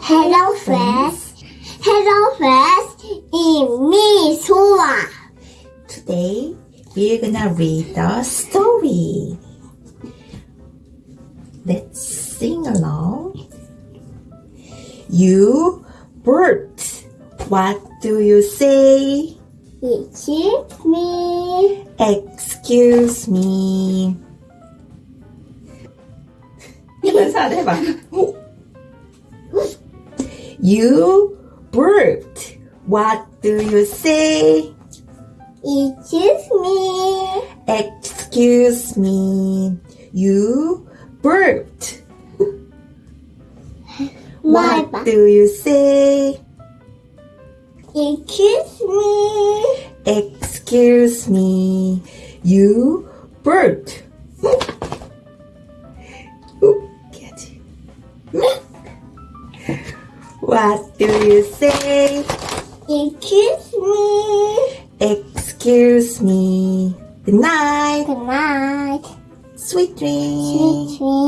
Hello friends. Hello friends. 이미 소아. Today, we're gonna read the story. Let's sing along. You bird, what do you say? It's me. Excuse me. 해봐, 잘해봐. You bird, what do you say? It's me. Excuse me. You bird. What do you say? Excuse me. Excuse me. You bird. What do you say? Excuse me. Excuse me. Good night. Good night. Sweet dreams. Sweet dreams.